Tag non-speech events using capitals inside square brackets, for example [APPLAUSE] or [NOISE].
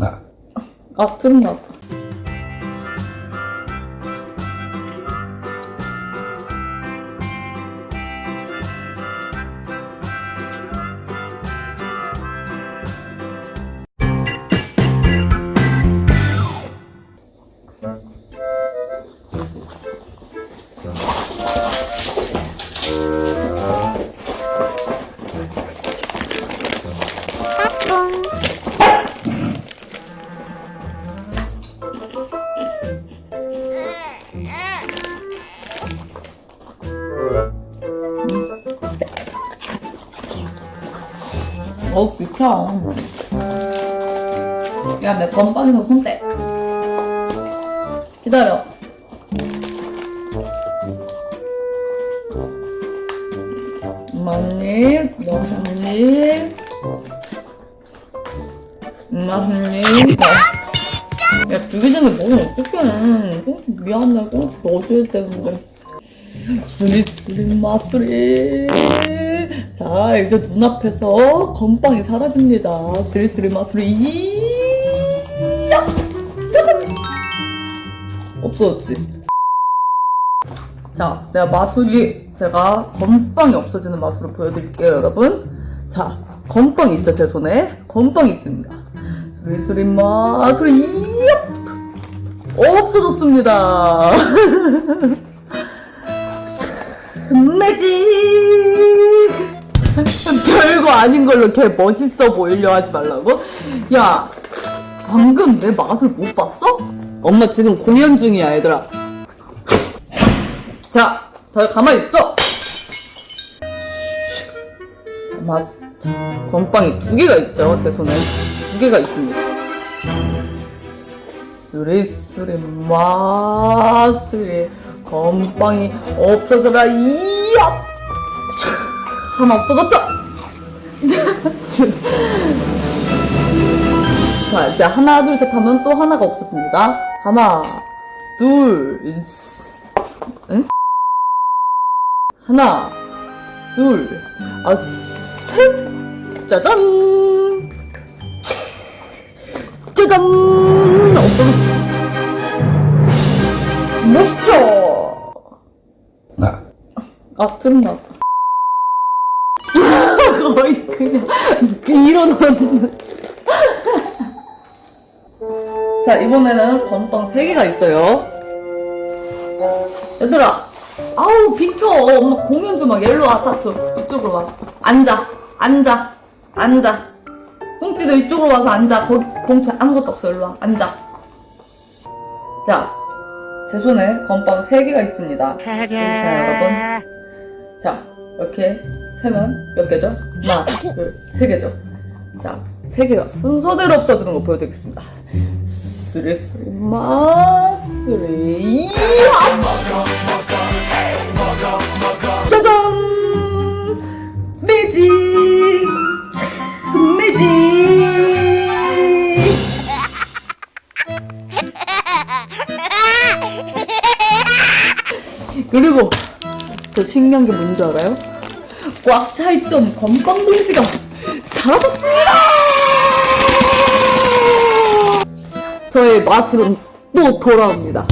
네. 아, 들은 어, 비켜. 야, 내 건빵에서 손 떼. 기다려. 엄마 한 입, 너한 입. 엄마 한 입. 야, 두개 전에 먹으면 어떡해. 꽁치 미안해. 꽁치 넣어줘야 되는데. 수리, 수리, 마수리. 자, 이제 눈앞에서 건빵이 사라집니다. 야! 짜잔! 없어졌지? 자, 내가 마술이, 제가 건빵이 없어지는 마술을 보여드릴게요, 여러분. 자, 건빵 있죠, 제 손에? 건빵이 있습니다. 마술이, 이얍! 없어졌습니다. [LAUGHS] 매직! [LAUGHS] 별거 아닌 걸로 걔 멋있어 보이려 하지 말라고? 야, 방금 내 맛을 못 봤어? 엄마 지금 공연 중이야, 얘들아. 자, 다 가만히 있어! 자, 맛, 자, 건빵이 두 개가 있죠, 제 손에. 두 개가 있습니다. 쓰리쓰리 마쓰리 건빵이 없어져라. 이야! 하나 없어졌죠? [LAUGHS] 자 이제 하나 둘 셋 하면 또 하나가 없어집니다. 하나 둘 응? 하나 둘아셋. 짜잔! 짜잔! 없어졌어 아, 봐. [LAUGHS] 거의 그냥 일어나는. [LAUGHS] 자, 이번에는 건빵 3개가 있어요. 얘들아, 아우, 비켜. 엄마 공연 좀 하게. 일로 와, 타투. 이쪽으로 와. 앉아. 앉아. 앉아. 꽁치도 이쪽으로 와서 앉아. 거기 봉투 아무것도 없어. 일로 와. 앉아. 자, 제 손에 건빵 3개가 있습니다. 자, 여러분. 자, 이렇게 세면 몇 개죠? 하나, 둘, 세 개죠? 자, 세 개가 순서대로 없어지는 거 보여드리겠습니다. 쓰리, 쓰리, 마, 쓰리! 짜잔! 매직! 매직! [LAUGHS] 그리고 더 신기한 게 뭔지 알아요? 꽉 차있던 건빵 봉지가 사라졌습니다! 저의 마술은 또 돌아옵니다.